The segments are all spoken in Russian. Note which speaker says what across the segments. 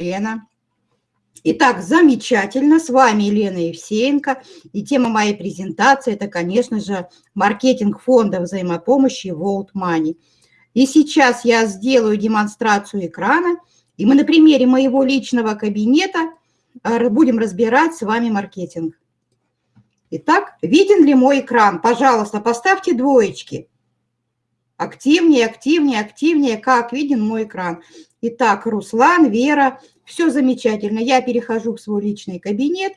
Speaker 1: Лена. Итак, замечательно. С вами Елена Евсеенко. И тема моей презентации – это, конечно же, маркетинг фонда взаимопомощи World Money. И сейчас я сделаю демонстрацию экрана, и мы на примере моего личного кабинета э, будем разбирать с вами маркетинг. Итак, виден ли мой экран? Пожалуйста, поставьте двоечки. Активнее, активнее, активнее, как виден мой экран. Итак, Руслан, Вера, все замечательно. Я перехожу в свой личный кабинет.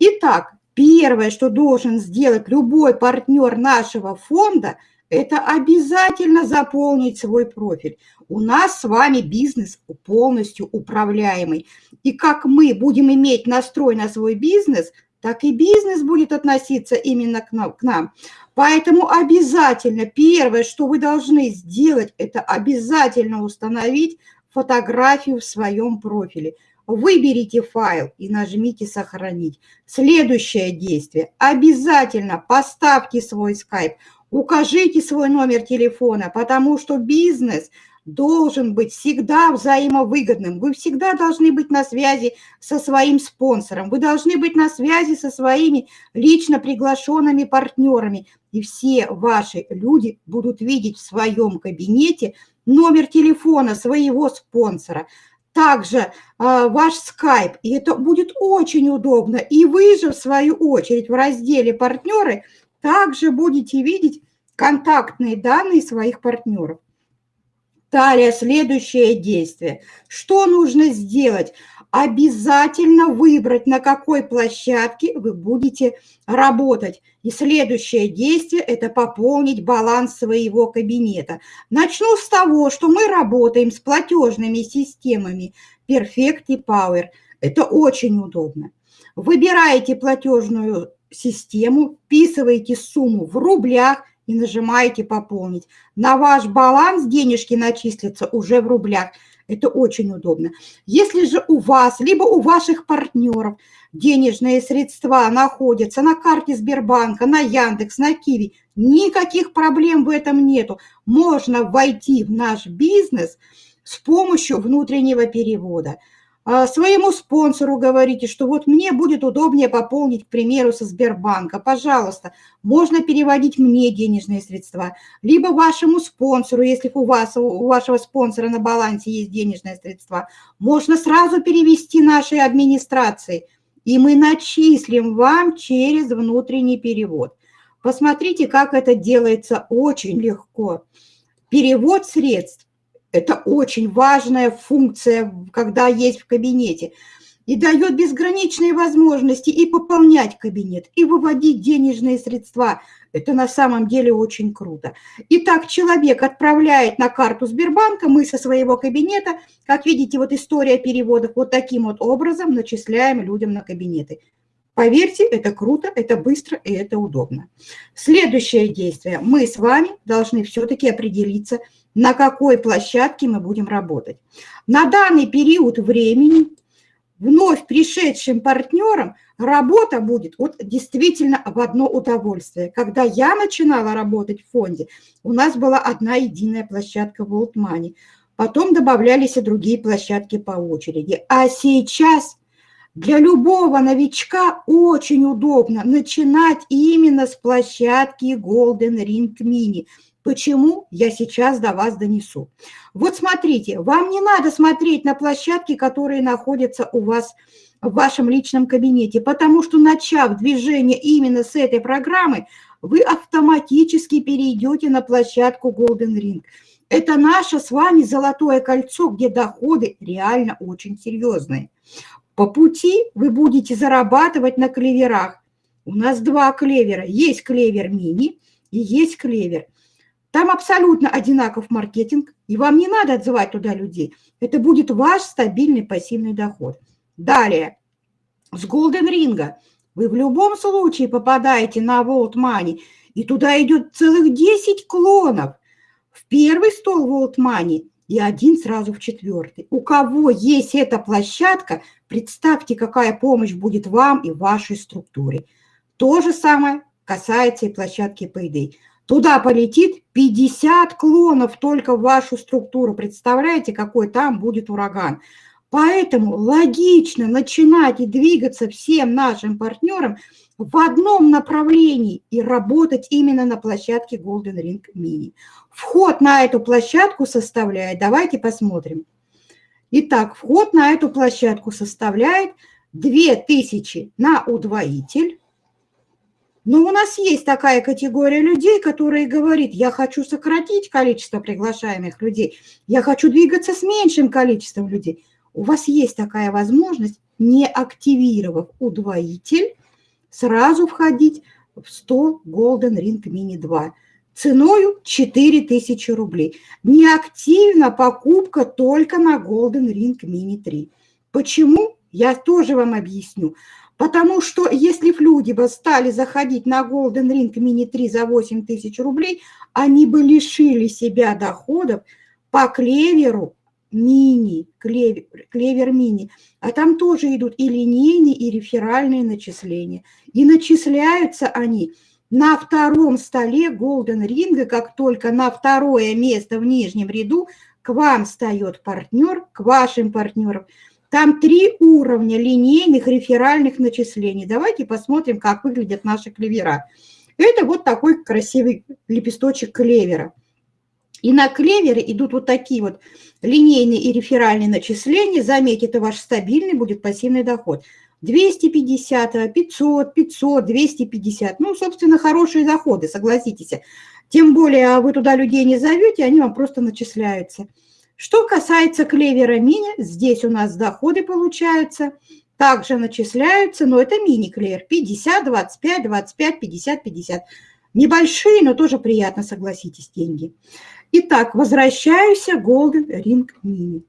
Speaker 1: Итак, первое, что должен сделать любой партнер нашего фонда, это обязательно заполнить свой профиль. У нас с вами бизнес полностью управляемый. И как мы будем иметь настрой на свой бизнес – так и бизнес будет относиться именно к нам. Поэтому обязательно первое, что вы должны сделать, это обязательно установить фотографию в своем профиле. Выберите файл и нажмите «Сохранить». Следующее действие. Обязательно поставьте свой скайп, укажите свой номер телефона, потому что бизнес – должен быть всегда взаимовыгодным. Вы всегда должны быть на связи со своим спонсором, вы должны быть на связи со своими лично приглашенными партнерами. И все ваши люди будут видеть в своем кабинете номер телефона своего спонсора, также э, ваш скайп, и это будет очень удобно. И вы же, в свою очередь, в разделе «Партнеры» также будете видеть контактные данные своих партнеров. Далее, следующее действие. Что нужно сделать? Обязательно выбрать, на какой площадке вы будете работать. И следующее действие – это пополнить баланс своего кабинета. Начну с того, что мы работаем с платежными системами Perfect и Power. Это очень удобно. Выбираете платежную систему, вписываете сумму в рублях – и нажимаете «Пополнить». На ваш баланс денежки начислятся уже в рублях. Это очень удобно. Если же у вас, либо у ваших партнеров денежные средства находятся на карте Сбербанка, на Яндекс, на Киви, никаких проблем в этом нету. Можно войти в наш бизнес с помощью внутреннего перевода – своему спонсору говорите, что вот мне будет удобнее пополнить, к примеру, со Сбербанка. Пожалуйста, можно переводить мне денежные средства, либо вашему спонсору, если у вас, у вашего спонсора на балансе есть денежные средства, можно сразу перевести нашей администрации, и мы начислим вам через внутренний перевод. Посмотрите, как это делается очень легко. Перевод средств это очень важная функция, когда есть в кабинете. И дает безграничные возможности и пополнять кабинет, и выводить денежные средства. Это на самом деле очень круто. Итак, человек отправляет на карту Сбербанка, мы со своего кабинета, как видите, вот история переводов, вот таким вот образом начисляем людям на кабинеты. Поверьте, это круто, это быстро и это удобно. Следующее действие. Мы с вами должны все-таки определиться, на какой площадке мы будем работать. На данный период времени вновь пришедшим партнерам работа будет вот действительно в одно удовольствие. Когда я начинала работать в фонде, у нас была одна единая площадка World Money. Потом добавлялись и другие площадки по очереди. А сейчас для любого новичка очень удобно начинать именно с площадки Golden Ring Mini – Почему я сейчас до вас донесу? Вот смотрите, вам не надо смотреть на площадки, которые находятся у вас в вашем личном кабинете, потому что начав движение именно с этой программы, вы автоматически перейдете на площадку Golden Ring. Это наше с вами золотое кольцо, где доходы реально очень серьезные. По пути вы будете зарабатывать на клеверах. У нас два клевера. Есть клевер мини и есть клевер. Там абсолютно одинаков маркетинг, и вам не надо отзывать туда людей. Это будет ваш стабильный пассивный доход. Далее, с Golden Ring вы в любом случае попадаете на World Money, и туда идет целых 10 клонов. В первый стол World Money и один сразу в четвертый. У кого есть эта площадка, представьте, какая помощь будет вам и вашей структуре. То же самое касается и площадки Payday. Туда полетит 50 клонов только в вашу структуру. Представляете, какой там будет ураган? Поэтому логично начинать и двигаться всем нашим партнерам в одном направлении и работать именно на площадке Golden Ring Mini. Вход на эту площадку составляет, давайте посмотрим. Итак, вход на эту площадку составляет 2000 на удвоитель. Но у нас есть такая категория людей, которые говорят, я хочу сократить количество приглашаемых людей, я хочу двигаться с меньшим количеством людей. У вас есть такая возможность, не активировав удвоитель, сразу входить в 100 Golden Ring Mini 2 ценою 4000 рублей. Неактивна покупка только на Golden Ring Mini 3. Почему? Я тоже вам объясню. Потому что если люди стали заходить на Golden Ring Mini 3 за 8 тысяч рублей, они бы лишили себя доходов по клеверу мини, клевер, клевер мини, а там тоже идут и линейные, и реферальные начисления. И начисляются они на втором столе Golden Ring, как только на второе место в нижнем ряду к вам встает партнер, к вашим партнерам. Там три уровня линейных реферальных начислений. Давайте посмотрим, как выглядят наши клевера. Это вот такой красивый лепесточек клевера. И на клевере идут вот такие вот линейные и реферальные начисления. Заметьте, это ваш стабильный будет пассивный доход. 250, 500, 500, 250. Ну, собственно, хорошие доходы, согласитесь. Тем более вы туда людей не зовете, они вам просто начисляются. Что касается клевера мини, здесь у нас доходы получаются, также начисляются, но это мини-клевер. 50, 25, 25, 50, 50. Небольшие, но тоже приятно, согласитесь, деньги. Итак, возвращаюсь Golden Ring Mini.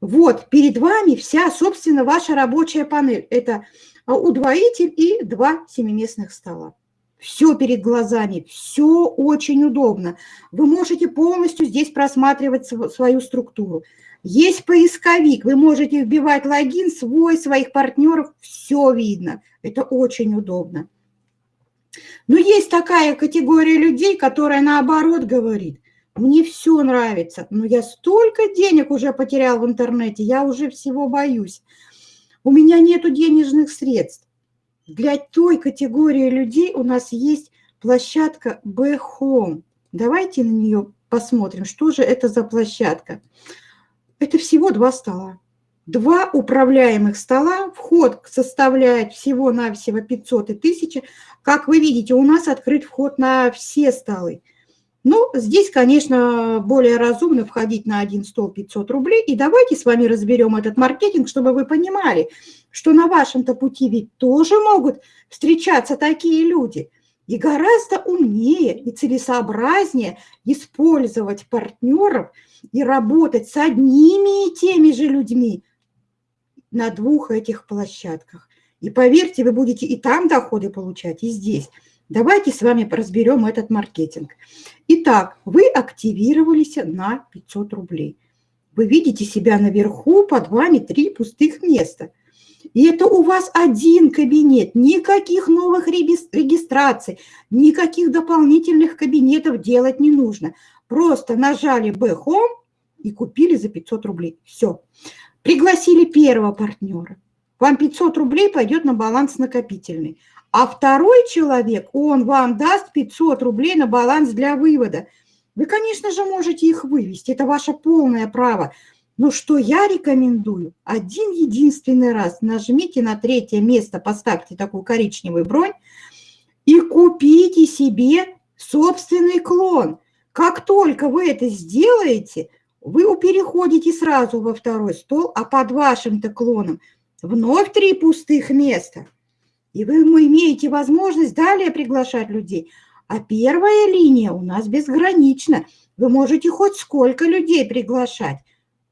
Speaker 1: Вот, перед вами вся, собственно, ваша рабочая панель. Это удвоитель и два семиместных стола. Все перед глазами, все очень удобно. Вы можете полностью здесь просматривать свою структуру. Есть поисковик, вы можете вбивать логин свой, своих партнеров, все видно. Это очень удобно. Но есть такая категория людей, которая наоборот говорит, мне все нравится, но я столько денег уже потерял в интернете, я уже всего боюсь. У меня нет денежных средств. Для той категории людей у нас есть площадка B-Home. Давайте на нее посмотрим, что же это за площадка. Это всего два стола. Два управляемых стола, вход составляет всего-навсего 500 и 1000. Как вы видите, у нас открыт вход на все столы. Ну, здесь, конечно, более разумно входить на один стол 500 рублей. И давайте с вами разберем этот маркетинг, чтобы вы понимали, что на вашем-то пути ведь тоже могут встречаться такие люди. И гораздо умнее и целесообразнее использовать партнеров и работать с одними и теми же людьми на двух этих площадках. И поверьте, вы будете и там доходы получать, и здесь. Давайте с вами разберем этот маркетинг. Итак, вы активировались на 500 рублей. Вы видите себя наверху, под вами три пустых места. И это у вас один кабинет, никаких новых регистраций, никаких дополнительных кабинетов делать не нужно. Просто нажали B-Home и купили за 500 рублей. Все. Пригласили первого партнера. Вам 500 рублей пойдет на баланс накопительный. А второй человек, он вам даст 500 рублей на баланс для вывода. Вы, конечно же, можете их вывести, это ваше полное право. Но что я рекомендую? Один единственный раз нажмите на третье место, поставьте такую коричневую бронь и купите себе собственный клон. Как только вы это сделаете, вы переходите сразу во второй стол, а под вашим-то клоном вновь три пустых места – и вы имеете возможность далее приглашать людей. А первая линия у нас безгранична. Вы можете хоть сколько людей приглашать.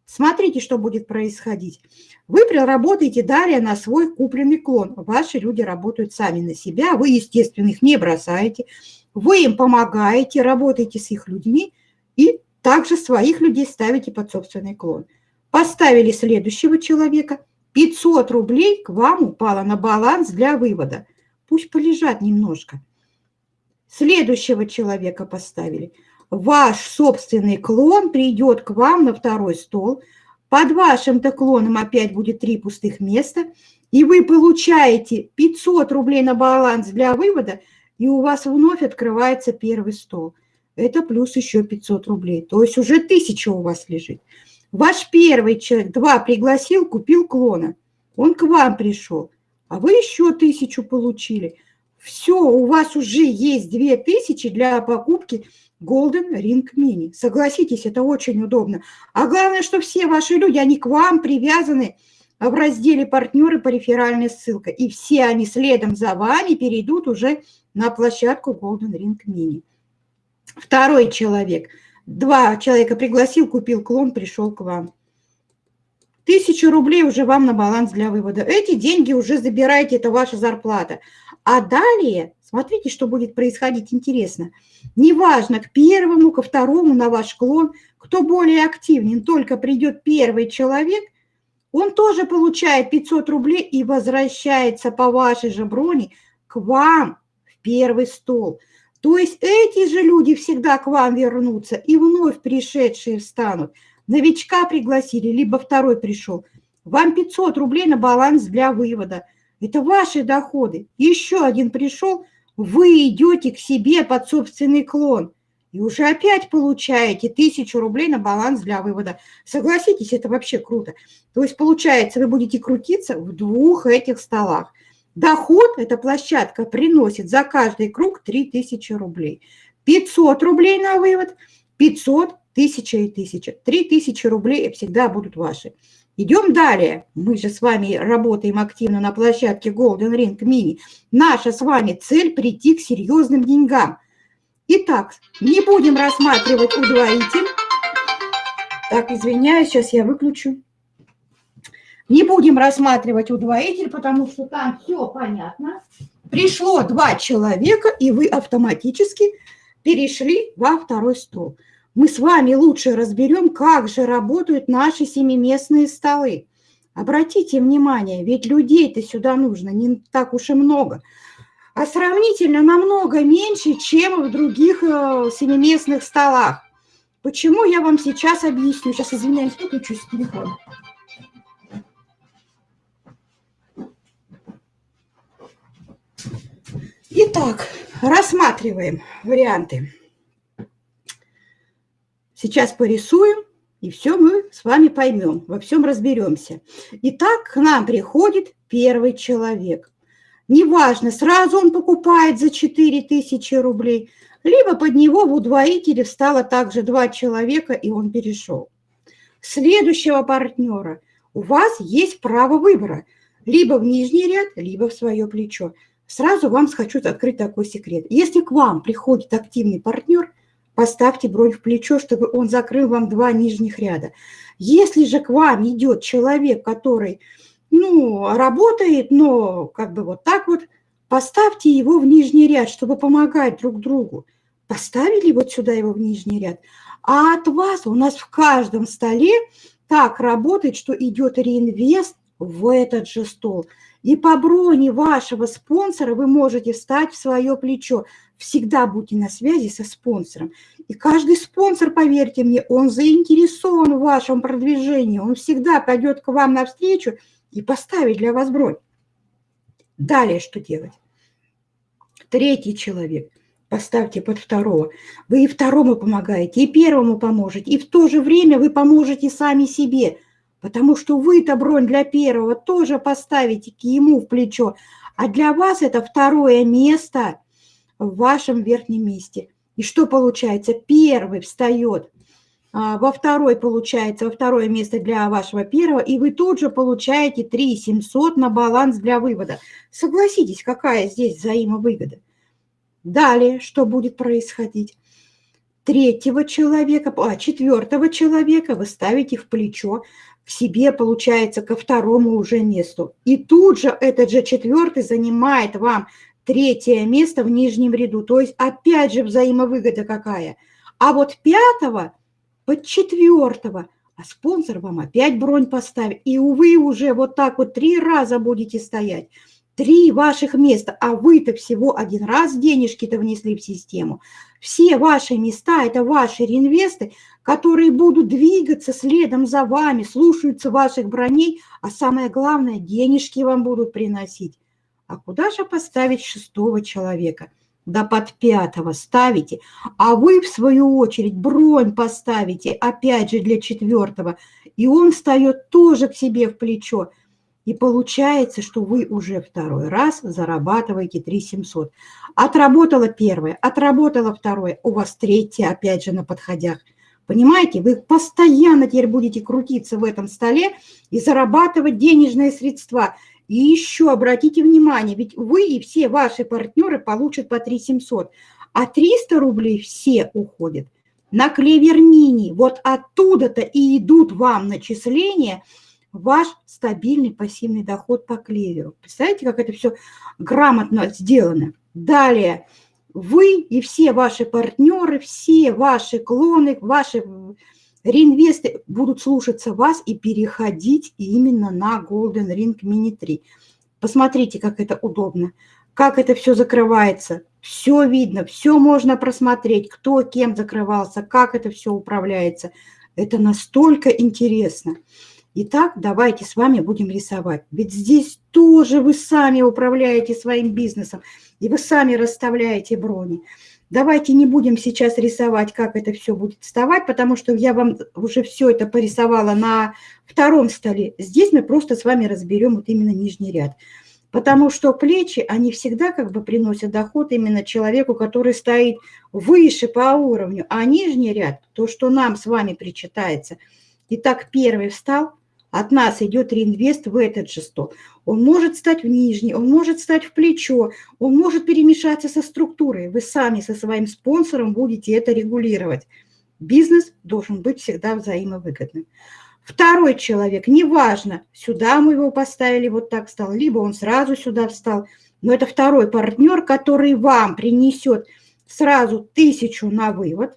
Speaker 1: Смотрите, что будет происходить. Вы работаете далее на свой купленный клон. Ваши люди работают сами на себя. Вы, естественно, их не бросаете. Вы им помогаете, работаете с их людьми и также своих людей ставите под собственный клон. Поставили следующего человека – 500 рублей к вам упало на баланс для вывода. Пусть полежат немножко. Следующего человека поставили. Ваш собственный клон придет к вам на второй стол, Под вашим-то клоном опять будет три пустых места, и вы получаете 500 рублей на баланс для вывода, и у вас вновь открывается первый стол. Это плюс еще 500 рублей, то есть уже 1000 у вас лежит. Ваш первый человек, два пригласил, купил клона, он к вам пришел, а вы еще тысячу получили. Все, у вас уже есть 2000 для покупки Golden Ring Mini. Согласитесь, это очень удобно. А главное, что все ваши люди, они к вам привязаны в разделе «Партнеры» по реферальной ссылке. И все они следом за вами перейдут уже на площадку Golden Ring Mini. Второй человек. Два человека пригласил, купил клон, пришел к вам. Тысячу рублей уже вам на баланс для вывода. Эти деньги уже забираете, это ваша зарплата. А далее, смотрите, что будет происходить интересно. Неважно, к первому, ко второму на ваш клон, кто более активен, только придет первый человек, он тоже получает 500 рублей и возвращается по вашей же броне к вам в первый стол. То есть эти же люди всегда к вам вернутся и вновь пришедшие встанут. Новичка пригласили, либо второй пришел. Вам 500 рублей на баланс для вывода. Это ваши доходы. Еще один пришел, вы идете к себе под собственный клон. И уже опять получаете 1000 рублей на баланс для вывода. Согласитесь, это вообще круто. То есть получается, вы будете крутиться в двух этих столах. Доход, эта площадка приносит за каждый круг 3000 рублей. 500 рублей на вывод, 500, 1000 и 1000. 3000 рублей всегда будут ваши. Идем далее. Мы же с вами работаем активно на площадке Golden Ring Mini. Наша с вами цель – прийти к серьезным деньгам. Итак, не будем рассматривать удвоитель. Так, извиняюсь, сейчас я выключу. Не будем рассматривать удвоитель, потому что там все понятно. Пришло два человека, и вы автоматически перешли во второй стол мы с вами лучше разберем, как же работают наши семиместные столы. Обратите внимание, ведь людей-то сюда нужно не так уж и много, а сравнительно намного меньше, чем в других э, семиместных столах. Почему, я вам сейчас объясню. Сейчас, извиняюсь, выключусь с телефона. Итак, рассматриваем варианты. Сейчас порисуем, и все мы с вами поймем, во всем разберемся. Итак, к нам приходит первый человек. Неважно, сразу он покупает за 4000 рублей, либо под него в удвоителе встало также два человека, и он перешел. Следующего партнера у вас есть право выбора, либо в нижний ряд, либо в свое плечо. Сразу вам хочу открыть такой секрет. Если к вам приходит активный партнер – поставьте бронь в плечо, чтобы он закрыл вам два нижних ряда. Если же к вам идет человек, который, ну, работает, но как бы вот так вот, поставьте его в нижний ряд, чтобы помогать друг другу. Поставили вот сюда его в нижний ряд. А от вас у нас в каждом столе так работает, что идет реинвест в этот же стол. И по броне вашего спонсора вы можете встать в свое плечо. Всегда будьте на связи со спонсором. И каждый спонсор, поверьте мне, он заинтересован в вашем продвижении. Он всегда пойдет к вам навстречу и поставит для вас бронь. Далее что делать? Третий человек. Поставьте под второго. Вы и второму помогаете, и первому поможете. И в то же время вы поможете сами себе. Потому что вы-то бронь для первого тоже поставите ему в плечо. А для вас это второе место – в вашем верхнем месте. И что получается? Первый встает, а, во второй получается, во второе место для вашего первого, и вы тут же получаете 3 700 на баланс для вывода. Согласитесь, какая здесь взаимовыгода. Далее, что будет происходить? Третьего человека, а четвертого человека вы ставите в плечо, к себе, получается, ко второму уже месту. И тут же этот же четвертый занимает вам третье место в нижнем ряду. То есть опять же взаимовыгода какая. А вот пятого под четвертого, а спонсор вам опять бронь поставит. И, увы, уже вот так вот три раза будете стоять. три ваших места, а вы-то всего один раз денежки-то внесли в систему. Все ваши места – это ваши реинвесты, которые будут двигаться следом за вами, слушаются ваших броней, а самое главное – денежки вам будут приносить. А куда же поставить шестого человека? Да под пятого ставите, а вы, в свою очередь, бронь поставите, опять же, для четвертого, и он встает тоже к себе в плечо – и получается, что вы уже второй раз зарабатываете 3 700. Отработала первое, отработала второе, у вас третье опять же на подходях. Понимаете, вы постоянно теперь будете крутиться в этом столе и зарабатывать денежные средства. И еще обратите внимание, ведь вы и все ваши партнеры получат по 3 700, а 300 рублей все уходят на клевер мини. Вот оттуда-то и идут вам начисления – ваш стабильный пассивный доход по клеверу. Представляете, как это все грамотно сделано? Далее, вы и все ваши партнеры, все ваши клоны, ваши реинвесты будут слушаться вас и переходить именно на Golden Ring Mini 3. Посмотрите, как это удобно, как это все закрывается. Все видно, все можно просмотреть, кто кем закрывался, как это все управляется. Это настолько интересно. Итак, давайте с вами будем рисовать. Ведь здесь тоже вы сами управляете своим бизнесом, и вы сами расставляете брони. Давайте не будем сейчас рисовать, как это все будет вставать, потому что я вам уже все это порисовала на втором столе. Здесь мы просто с вами разберем вот именно нижний ряд. Потому что плечи, они всегда как бы приносят доход именно человеку, который стоит выше по уровню. А нижний ряд, то, что нам с вами причитается. Итак, первый встал – от нас идет реинвест в этот же стол. Он может стать в нижний, он может стать в плечо, он может перемешаться со структурой. Вы сами со своим спонсором будете это регулировать. Бизнес должен быть всегда взаимовыгодным. Второй человек, неважно, сюда мы его поставили, вот так встал, либо он сразу сюда встал, но это второй партнер, который вам принесет сразу тысячу на вывод,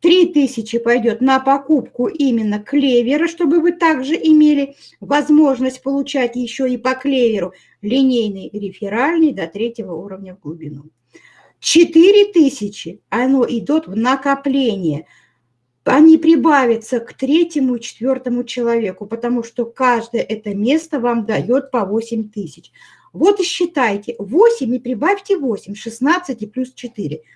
Speaker 1: 3000 пойдет на покупку именно клевера, чтобы вы также имели возможность получать еще и по клеверу линейный реферальный до третьего уровня в глубину. 4000 оно идет в накопление. Они прибавятся к третьему и четвертому человеку, потому что каждое это место вам дает по 8 тысяч. Вот и считайте 8 и прибавьте 8, 16 и плюс 4 –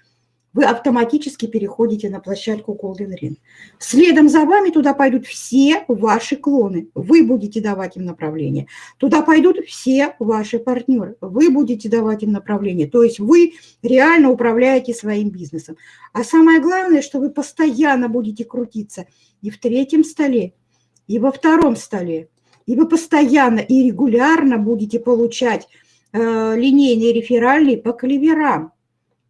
Speaker 1: вы автоматически переходите на площадку Golden Ring. Следом за вами туда пойдут все ваши клоны. Вы будете давать им направление. Туда пойдут все ваши партнеры. Вы будете давать им направление. То есть вы реально управляете своим бизнесом. А самое главное, что вы постоянно будете крутиться и в третьем столе, и во втором столе. И вы постоянно и регулярно будете получать э, линейные реферальные по клеверам.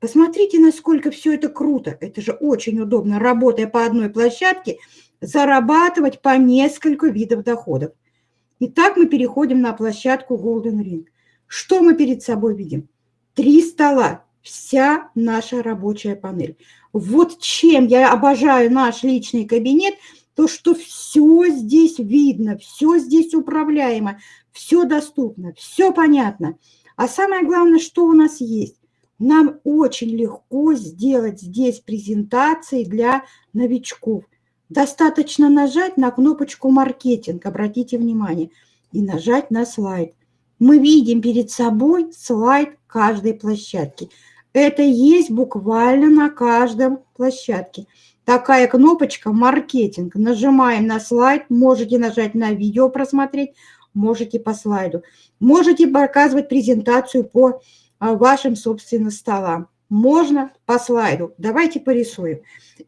Speaker 1: Посмотрите, насколько все это круто. Это же очень удобно, работая по одной площадке, зарабатывать по несколько видов доходов. Итак, мы переходим на площадку Golden Ring. Что мы перед собой видим? Три стола, вся наша рабочая панель. Вот чем я обожаю наш личный кабинет, то, что все здесь видно, все здесь управляемо, все доступно, все понятно. А самое главное, что у нас есть? Нам очень легко сделать здесь презентации для новичков. Достаточно нажать на кнопочку «Маркетинг», обратите внимание, и нажать на слайд. Мы видим перед собой слайд каждой площадки. Это есть буквально на каждом площадке. Такая кнопочка «Маркетинг». Нажимаем на слайд, можете нажать на видео просмотреть, можете по слайду. Можете показывать презентацию по вашим, собственно, столам. Можно по слайду. Давайте порисуем.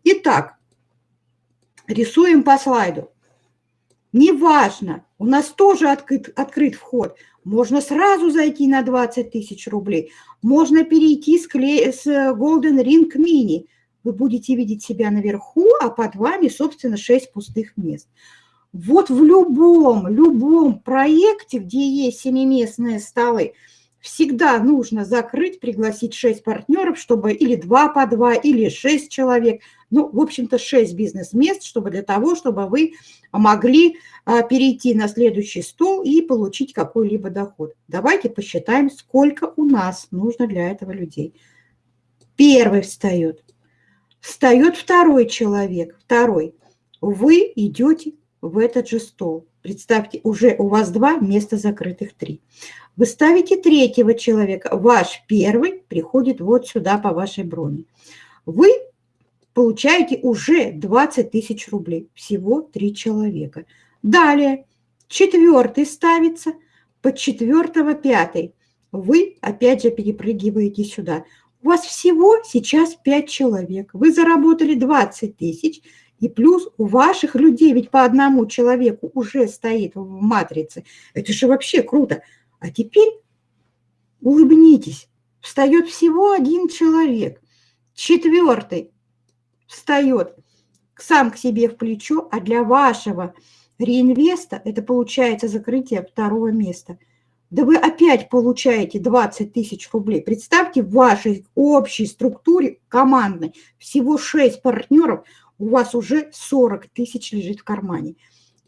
Speaker 1: Итак, рисуем по слайду. Неважно, у нас тоже открыт, открыт вход. Можно сразу зайти на 20 тысяч рублей. Можно перейти с, клей, с Golden Ring Mini. Вы будете видеть себя наверху, а под вами, собственно, 6 пустых мест. Вот в любом, любом проекте, где есть семиместные столы, всегда нужно закрыть, пригласить 6 партнеров, чтобы или 2 по 2, или 6 человек, ну, в общем-то, 6 бизнес-мест, чтобы для того, чтобы вы могли а, перейти на следующий стол и получить какой-либо доход. Давайте посчитаем, сколько у нас нужно для этого людей. Первый встает. Встает второй человек, второй. Вы идете в этот же стол. Представьте, уже у вас два, места закрытых три. Вы ставите третьего человека, ваш первый приходит вот сюда по вашей броне. Вы получаете уже 20 тысяч рублей, всего три человека. Далее, четвертый ставится, под четвертого пятый. Вы опять же перепрыгиваете сюда. У вас всего сейчас 5 человек. Вы заработали 20 тысяч, и плюс у ваших людей ведь по одному человеку уже стоит в матрице. Это же вообще круто. А теперь улыбнитесь. Встает всего один человек. Четвертый встает сам к себе в плечо, а для вашего реинвеста это получается закрытие второго места. Да вы опять получаете 20 тысяч рублей. Представьте, в вашей общей структуре командной всего 6 партнеров, у вас уже 40 тысяч лежит в кармане.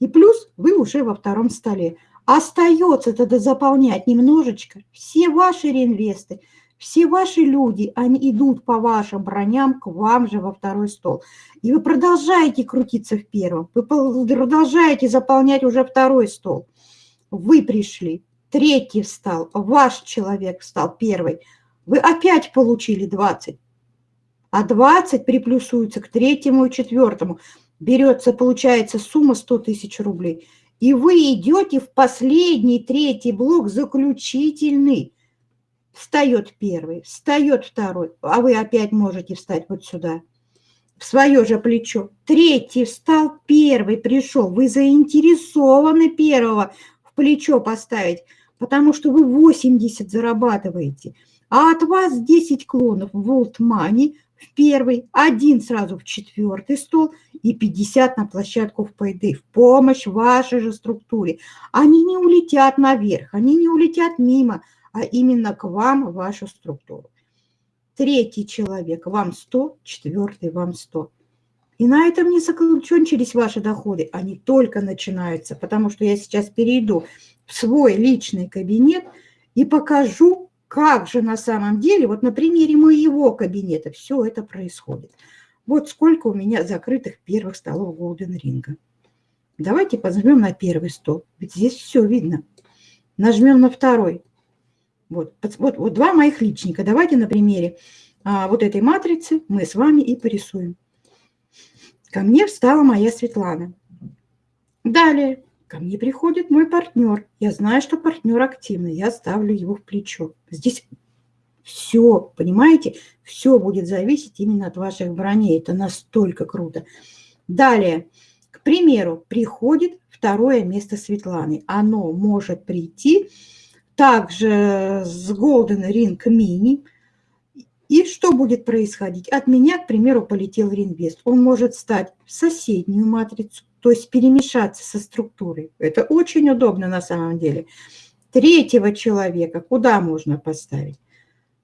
Speaker 1: И плюс вы уже во втором столе. Остается тогда заполнять немножечко все ваши реинвесты, все ваши люди, они идут по вашим броням к вам же во второй стол. И вы продолжаете крутиться в первом, вы продолжаете заполнять уже второй стол. Вы пришли, третий встал, ваш человек встал первый, вы опять получили 20. А 20 приплюсуется к третьему и четвертому. Берется, получается, сумма 100 тысяч рублей – и вы идете в последний, третий блок, заключительный. Встает первый, встает второй, а вы опять можете встать вот сюда, в свое же плечо. Третий встал, первый пришел. Вы заинтересованы первого в плечо поставить, потому что вы 80 зарабатываете. А от вас 10 клонов в World Money – в первый, один сразу в четвертый стол и 50 на площадку в пайды, в помощь вашей же структуре. Они не улетят наверх, они не улетят мимо, а именно к вам, вашу структуру. Третий человек, вам 100, четвертый вам 100. И на этом не закончились ваши доходы, они только начинаются, потому что я сейчас перейду в свой личный кабинет и покажу, как же на самом деле, вот на примере моего кабинета все это происходит. Вот сколько у меня закрытых первых столов Golden Ring. Давайте позовем на первый стол, ведь здесь все видно. Нажмем на второй. Вот, вот, вот два моих личника. Давайте на примере а, вот этой матрицы мы с вами и порисуем. Ко мне встала моя Светлана. Далее Ко мне приходит мой партнер. Я знаю, что партнер активный. Я ставлю его в плечо. Здесь все, понимаете, все будет зависеть именно от ваших броней. Это настолько круто. Далее, к примеру, приходит второе место Светланы. Оно может прийти также с Golden Ring Mini. И что будет происходить? От меня, к примеру, полетел Ринвест. Он может стать в соседнюю матрицу, то есть перемешаться со структурой. Это очень удобно на самом деле. Третьего человека куда можно поставить?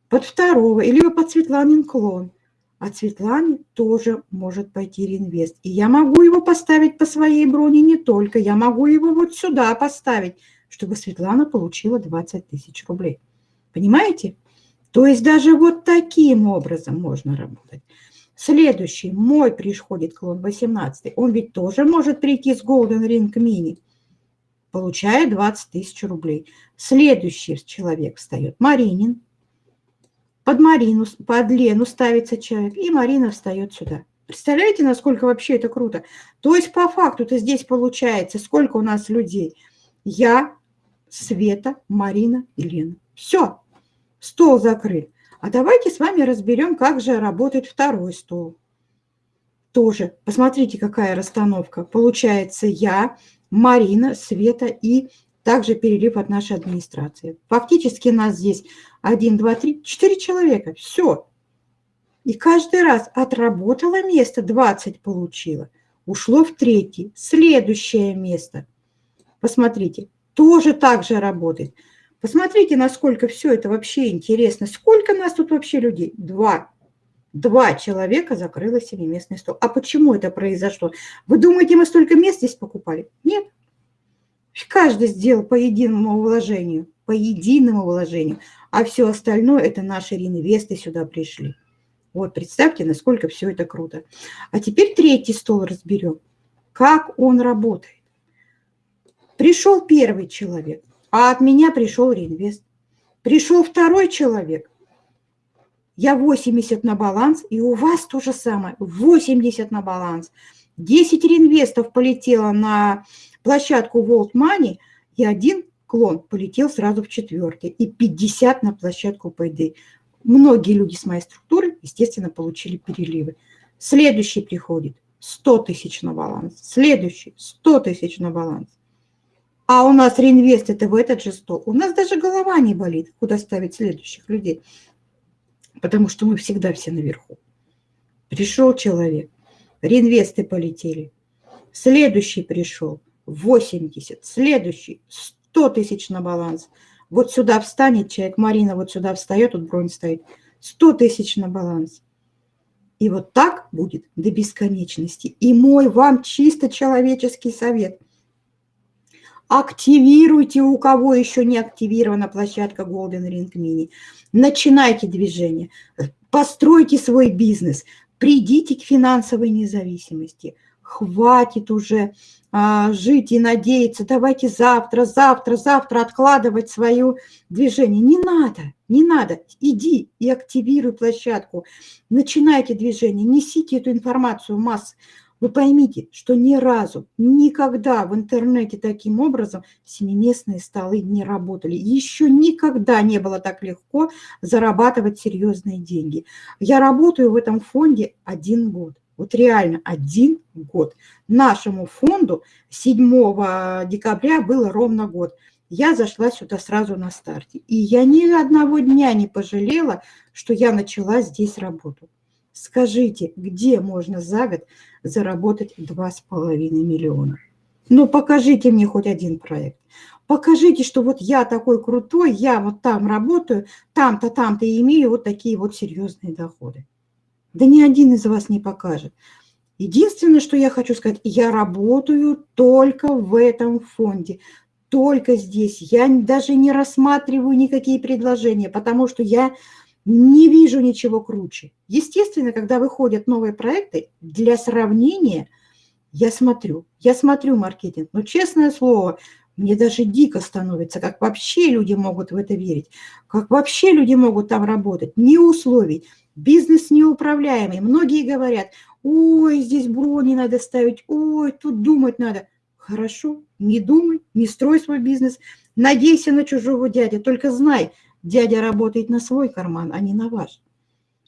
Speaker 1: Под второго, или под Светланин клон. От Светланы тоже может пойти реинвест. И я могу его поставить по своей броне не только, я могу его вот сюда поставить, чтобы Светлана получила 20 тысяч рублей. Понимаете? То есть даже вот таким образом можно работать. Следующий, мой приходит клон 18, он ведь тоже может прийти с Golden Ring Mini, получая 20 тысяч рублей. Следующий человек встает, Маринин, под Марину, под Лену ставится человек, и Марина встает сюда. Представляете, насколько вообще это круто? То есть по факту-то здесь получается, сколько у нас людей? Я, Света, Марина и Лена. Все, стол закрыт. А давайте с вами разберем, как же работает второй стол. Тоже, посмотрите, какая расстановка. Получается я, Марина, Света и также перелив от нашей администрации. Фактически нас здесь 1, 2, 3, 4 человека. Все. И каждый раз отработала место, 20 получила. Ушло в третий. Следующее место. Посмотрите, тоже так же работает. Посмотрите, насколько все это вообще интересно. Сколько нас тут вообще людей? Два. Два человека закрыло себе местный стол. А почему это произошло? Вы думаете, мы столько мест здесь покупали? Нет. Каждый сделал по единому вложению. По единому вложению. А все остальное – это наши реинвесты сюда пришли. Вот, представьте, насколько все это круто. А теперь третий стол разберем. Как он работает. Пришел первый человек, а от меня пришел реинвест. Пришел второй человек, я 80 на баланс, и у вас то же самое, 80 на баланс. 10 реинвестов полетело на площадку World Money, и один клон полетел сразу в четвертый, и 50 на площадку Payday. Многие люди с моей структуры, естественно, получили переливы. Следующий приходит 100 тысяч на баланс, следующий 100 тысяч на баланс. А у нас реинвест это в этот же стол. У нас даже голова не болит, куда ставить следующих людей. Потому что мы всегда все наверху. Пришел человек, реинвесты полетели. Следующий пришел, 80, следующий, 100 тысяч на баланс. Вот сюда встанет человек, Марина вот сюда встает, тут бронь стоит, 100 тысяч на баланс. И вот так будет до бесконечности. И мой вам чисто человеческий совет – Активируйте, у кого еще не активирована площадка Golden Ring Mini. Начинайте движение, постройте свой бизнес, придите к финансовой независимости. Хватит уже а, жить и надеяться, давайте завтра, завтра, завтра откладывать свое движение. Не надо, не надо. Иди и активируй площадку, начинайте движение, несите эту информацию в масс, вы поймите, что ни разу, никогда в интернете таким образом семиместные столы не работали. Еще никогда не было так легко зарабатывать серьезные деньги. Я работаю в этом фонде один год. Вот реально один год. Нашему фонду 7 декабря было ровно год. Я зашла сюда сразу на старте. И я ни одного дня не пожалела, что я начала здесь работу. Скажите, где можно за год заработать 2,5 миллиона? Ну, покажите мне хоть один проект. Покажите, что вот я такой крутой, я вот там работаю, там-то, там-то и имею вот такие вот серьезные доходы. Да ни один из вас не покажет. Единственное, что я хочу сказать, я работаю только в этом фонде, только здесь. Я даже не рассматриваю никакие предложения, потому что я не вижу ничего круче. Естественно, когда выходят новые проекты, для сравнения я смотрю, я смотрю маркетинг, но честное слово, мне даже дико становится, как вообще люди могут в это верить, как вообще люди могут там работать, ни условий, бизнес неуправляемый. Многие говорят, ой, здесь брони надо ставить, ой, тут думать надо. Хорошо, не думай, не строй свой бизнес, надейся на чужого дядя, только знай, Дядя работает на свой карман, а не на ваш.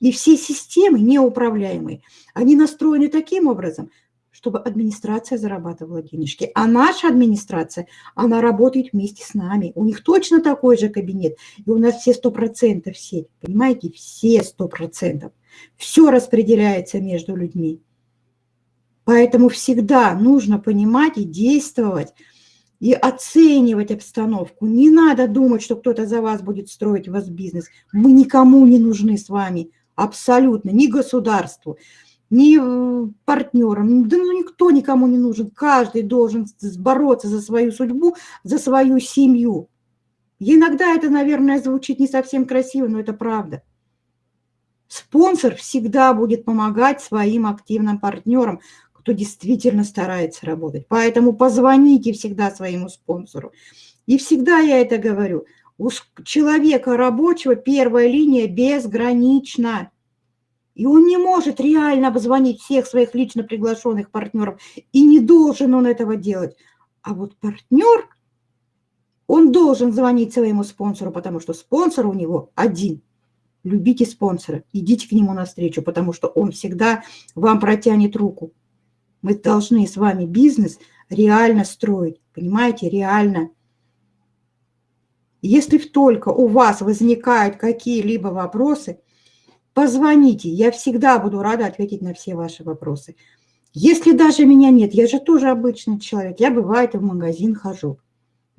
Speaker 1: И все системы неуправляемые, они настроены таким образом, чтобы администрация зарабатывала денежки. А наша администрация, она работает вместе с нами. У них точно такой же кабинет. И у нас все 100% сеть. Понимаете? Все 100%. Все распределяется между людьми. Поэтому всегда нужно понимать и действовать и оценивать обстановку. Не надо думать, что кто-то за вас будет строить вас бизнес. Мы никому не нужны с вами, абсолютно, ни государству, ни э, партнерам. Да ну, никто никому не нужен. Каждый должен бороться за свою судьбу, за свою семью. Иногда это, наверное, звучит не совсем красиво, но это правда. Спонсор всегда будет помогать своим активным партнерам, кто действительно старается работать. Поэтому позвоните всегда своему спонсору. И всегда я это говорю. У человека рабочего первая линия безгранична. И он не может реально обзвонить всех своих лично приглашенных партнеров. И не должен он этого делать. А вот партнер, он должен звонить своему спонсору, потому что спонсор у него один. Любите спонсора, идите к нему навстречу, потому что он всегда вам протянет руку. Мы должны с вами бизнес реально строить, понимаете, реально. Если только у вас возникают какие-либо вопросы, позвоните, я всегда буду рада ответить на все ваши вопросы. Если даже меня нет, я же тоже обычный человек, я бывает в магазин хожу.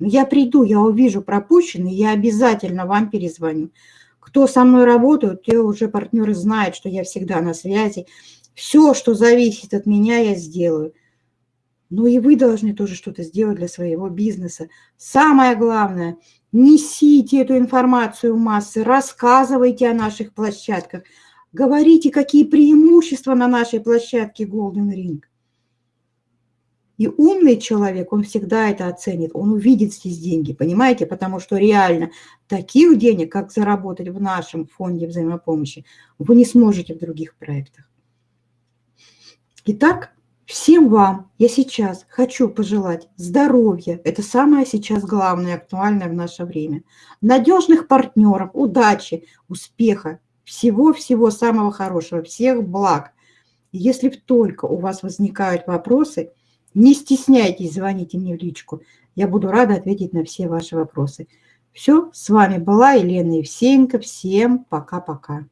Speaker 1: Я приду, я увижу пропущенный, я обязательно вам перезвоню. Кто со мной работает, те уже партнеры знают, что я всегда на связи. Все, что зависит от меня, я сделаю. Но и вы должны тоже что-то сделать для своего бизнеса. Самое главное, несите эту информацию в массы, рассказывайте о наших площадках, говорите, какие преимущества на нашей площадке Golden Ring. И умный человек, он всегда это оценит, он увидит здесь деньги, понимаете? Потому что реально таких денег, как заработать в нашем фонде взаимопомощи, вы не сможете в других проектах. Итак, всем вам я сейчас хочу пожелать здоровья, это самое сейчас главное, актуальное в наше время, надежных партнеров, удачи, успеха, всего-всего самого хорошего, всех благ. Если только у вас возникают вопросы – не стесняйтесь, звоните мне в личку. Я буду рада ответить на все ваши вопросы. Все, с вами была Елена Евсеенко. Всем пока-пока.